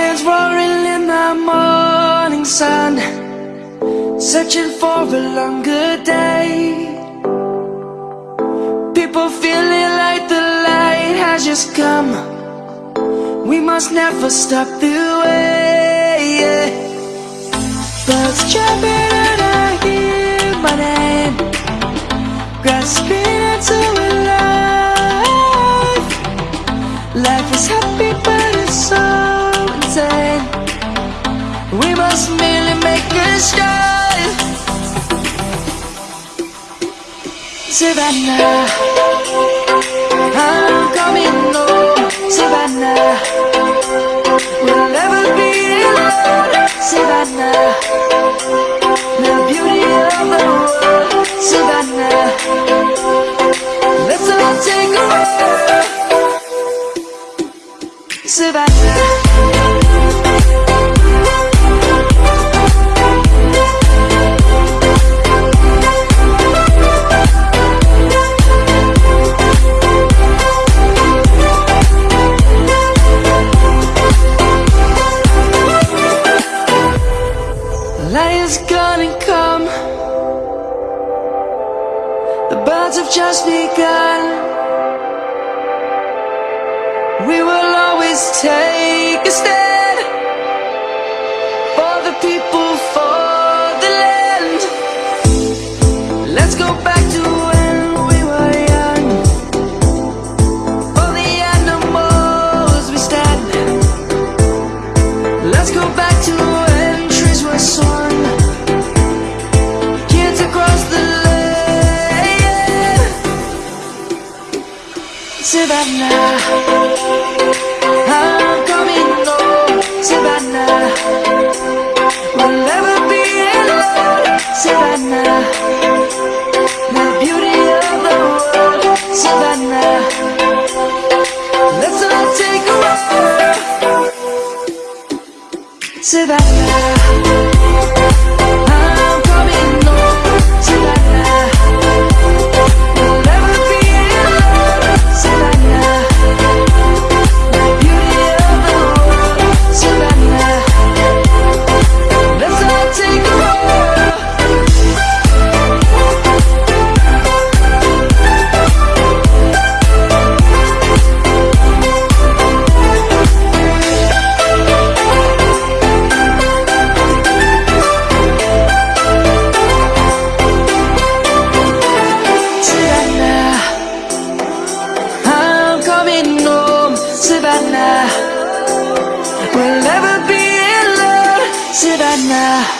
lions roaring in the morning sun Searching for a longer day. People feeling like the light has just come. We must never stop the way Birds chirping must merely make a start. Savannah I'm coming home. Savannah We'll never be alone. Savannah The beauty of the world. Savannah Let's all take a walk. Savannah Is gonna come. The birds have just begun. We will always take a stand For the people, for the land. Let's go back Savannah I'm coming home Savannah. We'll never be alone Savannah. The beauty of the world Savannah. Let's all take a walk Savannah We'll never be in love, should I now?